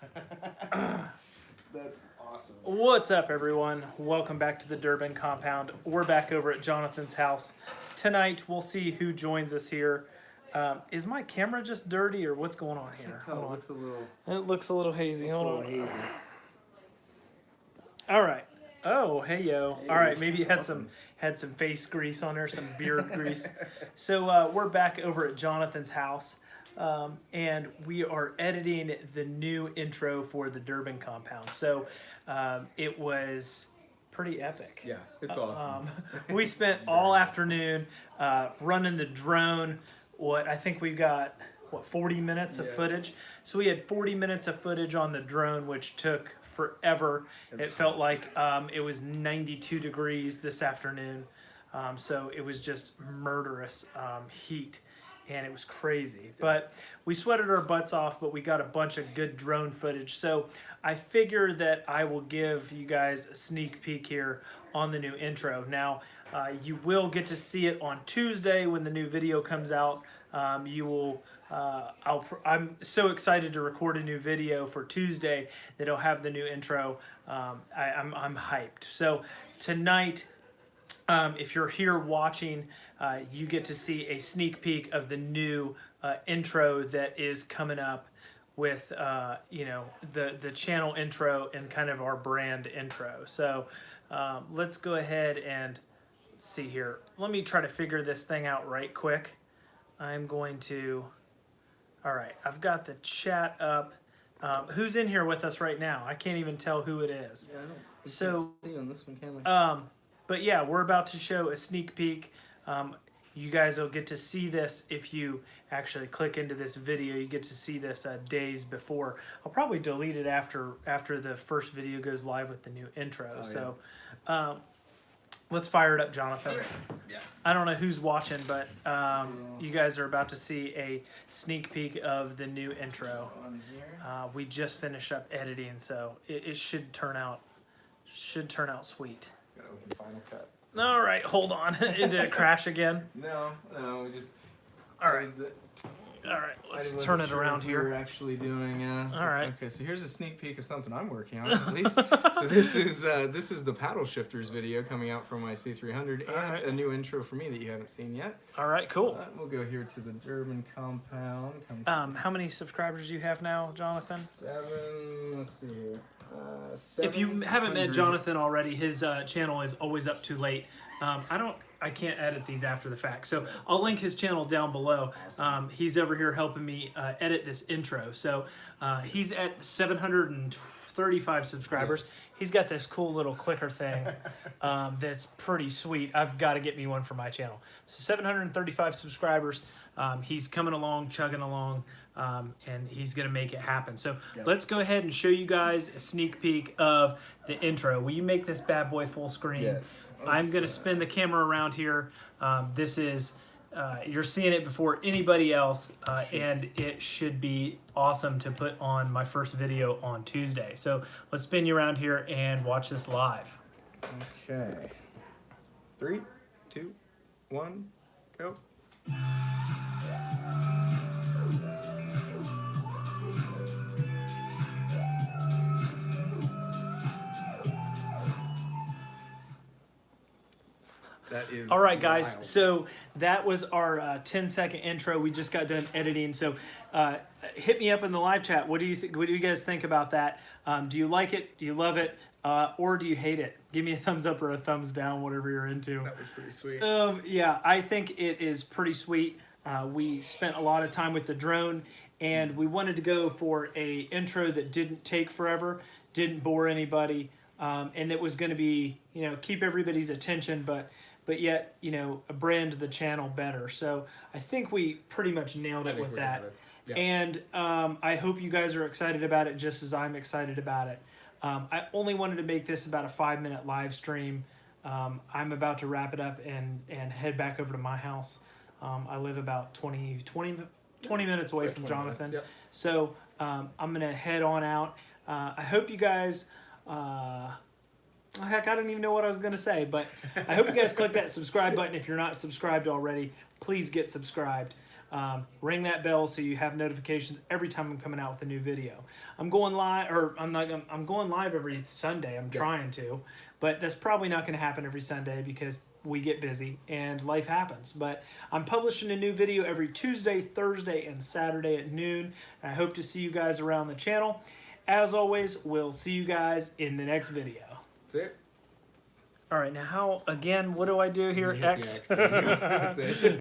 That's awesome. What's up, everyone? Welcome back to the Durbin compound. We're back over at Jonathan's house. Tonight, we'll see who joins us here. Um, is my camera just dirty or what's going on here? It looks a little, It looks a little hazy. Hold on. hazy. All right. Oh, hey yo. Hey, All right, maybe it had that's some had some face grease on there, some beard grease. So uh, we're back over at Jonathan's house, um, and we are editing the new intro for the Durbin compound. So um, it was pretty epic. Yeah, it's awesome. Um, we spent all afternoon uh, running the drone. What I think we've got what 40 minutes of Yeah. footage. So we had 40 minutes of footage on the drone, which took forever. It It, felt like um, it was 92 degrees this afternoon. Um, so it was just murderous um, heat and it was crazy. But we sweated our butts off, but we got a bunch of good drone footage. So I figure that I will give you guys a sneak peek here on the new intro. Now, uh, you will get to see it on Tuesday when the new video comes out. Um, you will. Uh, I'll. pr- I'm so excited to record a new video for Tuesday that it'll have the new intro. Um, I, I'm I'm hyped. So tonight um, if you're here watching, uh, you get to see a sneak peek of the new uh, intro that is coming up with uh, you know the the channel intro and kind of our brand intro. So um, let's go ahead and see here. Let me try to figure this thing out right quick. I'm going to. All right, I've got the chat up. Um, who's in here with us right now? I can't even tell who it is. Yeah, I don't. So- see on this one, can we? Um, but yeah, we're about to show a sneak peek. Um, you guys will get to see this if you actually click into this video. You get to see this uh, days before. I'll probably delete it after after the first video goes live with the new intro. Oh, so, um, let's fire it up, Jonathan. yeah. I don't know who's watching, but um, you guys are about to see a sneak peek of the new intro. Uh, we just finished up editing, so it, it should turn out should turn out sweet. Gotta open Final Cut. All right, hold on. it did it crash again? No, no, we just. All right, it. all right. Let's turn it sure around we We're here. actually doing. Uh, All right. Okay, so here's a sneak peek of something I'm working on. At least. so this is uh, this is the paddle shifters video coming out from my C300 and right. a new intro for me that you haven't seen yet. All right, cool. Uh, we'll go here to the Durbin compound. Come Um, how many subscribers do you have now, Jonathan? Seven. Let's see here. Uh, If you haven't met Jonathan already, his uh, channel is always up too late. Um, I don't, I can't edit these after the fact, so I'll link his channel down below. Um, he's over here helping me uh, edit this intro. So uh, he's at 735 subscribers. Yes. He's got this cool little clicker thing um, that's pretty sweet. I've got to get me one for my channel. So 735 subscribers. Um, he's coming along, chugging along, um, and he's gonna make it happen. So Yep. let's go ahead and show you guys a sneak peek of the intro. Will you make this bad boy full screen? Yes. I'm gonna uh, spin the camera around here. Um, this is. Uh, you're seeing it before anybody else, uh, and it should be awesome to put on my first video on Tuesday. So let's spin you around here and watch this live. Okay. Three, two, one, go. That is All right, guys. wild. So that was our uh, 10 second intro. We just got done editing. So uh, hit me up in the live chat. What do you think? What do you guys think about that? Um, do you like it? Do you love it? Uh, or do you hate it? Give me a thumbs up or a thumbs down, whatever you're into. that was pretty sweet. Um, yeah, I think it is pretty sweet. Uh, we spent a lot of time with the drone, and we wanted to go for a intro that didn't take forever, didn't bore anybody, um, and it was going to be, you know, keep everybody's attention, but but yet, you know, brand the channel better. So I think we pretty much nailed it with that. Yeah. And um, I hope you guys are excited about it just as I'm excited about it. Um, I only wanted to make this about a five minute live stream. Um, I'm about to wrap it up and, and head back over to my house. Um, I live about 20, 20, 20 minutes away from 20 minutes, Jonathan. yep. So um, I'm going to head on out. Uh, I hope you guys. Uh, heck, I don't even know what I was going to say, but I hope you guys click that subscribe button if you're not subscribed already. Please get subscribed. Um, ring that bell so you have notifications every time I'm coming out with a new video. I'm going live, or I'm not. gonna- I'm going live every Sunday. I'm trying to, but that's probably not going to happen every Sunday because we get busy and life happens. But I'm publishing a new video every Tuesday, Thursday, and Saturday at noon. I hope to see you guys around the channel. As always, we'll see you guys in the next video. That's it. All right, now how again? What do I do here? You hit the X. X. That's it.